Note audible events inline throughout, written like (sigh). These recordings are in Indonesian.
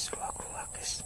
guys ruak-ruak guys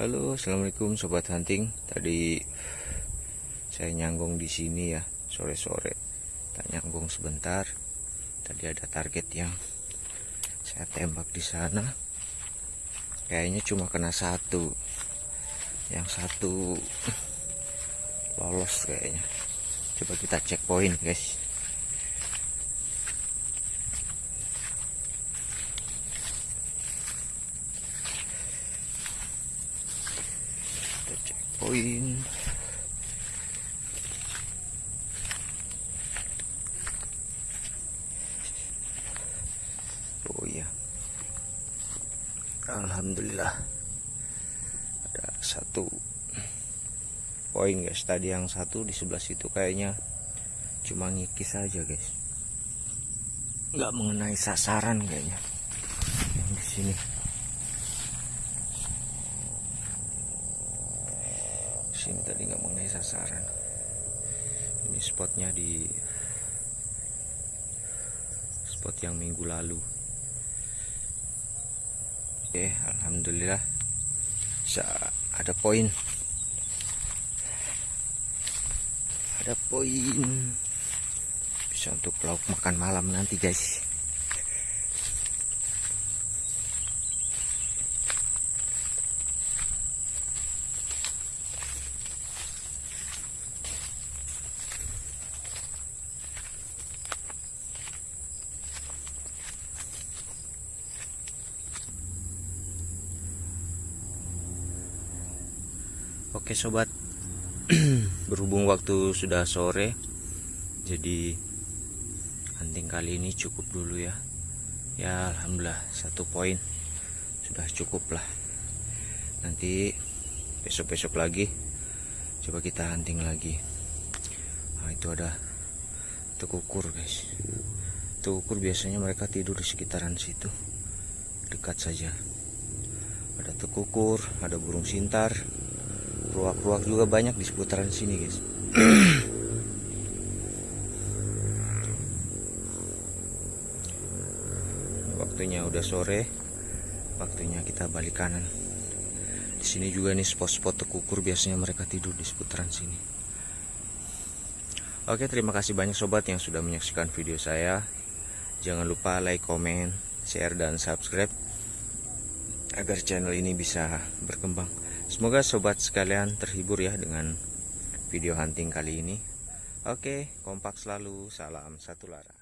Halo, assalamualaikum sobat hunting. Tadi saya nyanggung di sini ya sore-sore. Tak nyanggung sebentar. Tadi ada target yang saya tembak di sana. Kayaknya cuma kena satu. Yang satu lolos kayaknya. Coba kita cek poin guys. Kita Oh iya. Alhamdulillah. Ada satu poin guys. Tadi yang satu di sebelah situ kayaknya cuma ngikis aja guys. Nggak mengenai sasaran kayaknya. Yang di sini tadi nggak mengenai sasaran. Ini spotnya di spot yang minggu lalu. Oke alhamdulillah. Bisa ada poin. Ada poin. Bisa untuk lauk makan malam nanti guys Oke sobat. (clears throat) Berhubung waktu sudah sore Jadi Hunting kali ini cukup dulu ya. Ya Alhamdulillah Satu poin Sudah cukup lah. Nanti Besok-besok lagi Coba kita hunting lagi. Nah itu ada Tekukur guys. Tekukur biasanya mereka tidur di sekitaran situ Dekat saja. Ada tekukur Ada burung sintar ruak-ruak juga banyak di seputaran sini guys. (clears throat) Waktunya udah sore. Waktunya kita balik kanan. Di sini juga nih spot-spot tekukur biasanya mereka tidur di seputaran sini. Oke terima kasih banyak sobat yang sudah menyaksikan video saya. Jangan lupa like comment share dan subscribe agar channel ini bisa berkembang Semoga sobat sekalian terhibur ya dengan video hunting kali ini. Oke, kompak selalu. Salam satu lara.